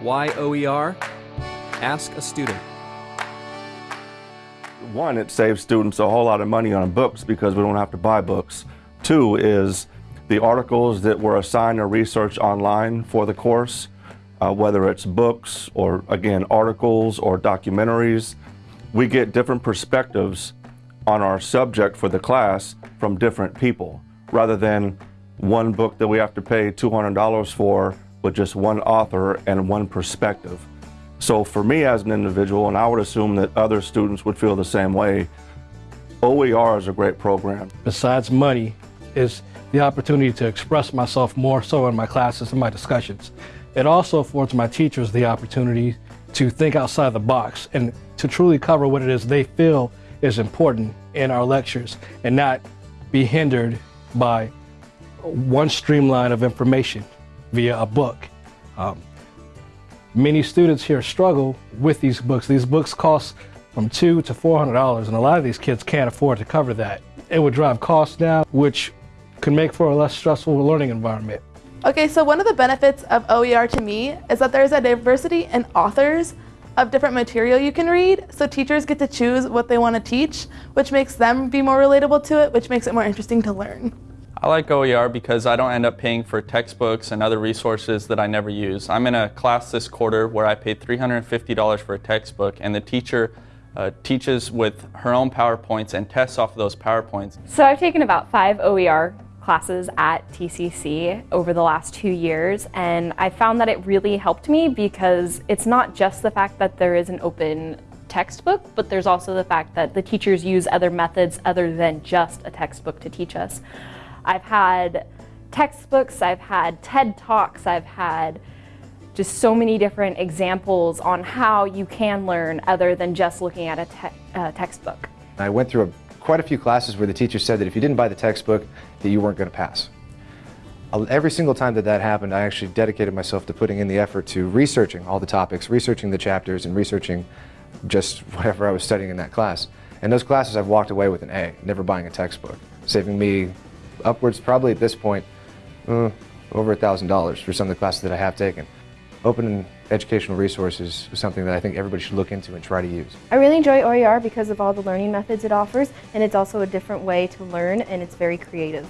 Why OER? Ask a student. One, it saves students a whole lot of money on books because we don't have to buy books. Two is the articles that were assigned to research online for the course, uh, whether it's books or, again, articles or documentaries, we get different perspectives on our subject for the class from different people rather than one book that we have to pay $200 for with just one author and one perspective. So for me as an individual, and I would assume that other students would feel the same way, OER is a great program. Besides money, is the opportunity to express myself more so in my classes and my discussions. It also affords my teachers the opportunity to think outside the box and to truly cover what it is they feel is important in our lectures and not be hindered by one streamline of information via a book. Um, many students here struggle with these books. These books cost from two to four hundred dollars, and a lot of these kids can't afford to cover that. It would drive costs down, which could make for a less stressful learning environment. Okay, so one of the benefits of OER to me is that there's a diversity in authors of different material you can read, so teachers get to choose what they want to teach, which makes them be more relatable to it, which makes it more interesting to learn. I like OER because I don't end up paying for textbooks and other resources that I never use. I'm in a class this quarter where I paid $350 for a textbook and the teacher uh, teaches with her own PowerPoints and tests off of those PowerPoints. So I've taken about five OER classes at TCC over the last two years and I found that it really helped me because it's not just the fact that there is an open textbook, but there's also the fact that the teachers use other methods other than just a textbook to teach us. I've had textbooks, I've had TED Talks, I've had just so many different examples on how you can learn other than just looking at a te uh, textbook. I went through a, quite a few classes where the teacher said that if you didn't buy the textbook, that you weren't going to pass. Every single time that that happened, I actually dedicated myself to putting in the effort to researching all the topics, researching the chapters, and researching just whatever I was studying in that class. And those classes I've walked away with an A, never buying a textbook, saving me upwards probably at this point uh, over $1,000 for some of the classes that I have taken. Open educational resources is something that I think everybody should look into and try to use. I really enjoy OER because of all the learning methods it offers and it's also a different way to learn and it's very creative.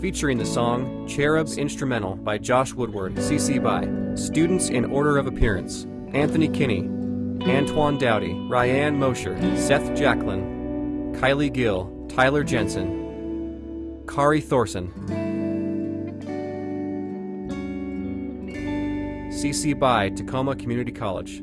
Featuring the song Cherub's Instrumental by Josh Woodward, CC BY. Students in order of appearance Anthony Kinney, Antoine Dowdy, Ryan Mosher, Seth Jacklin, Kylie Gill, Tyler Jensen, Kari Thorson, CC BY Tacoma Community College.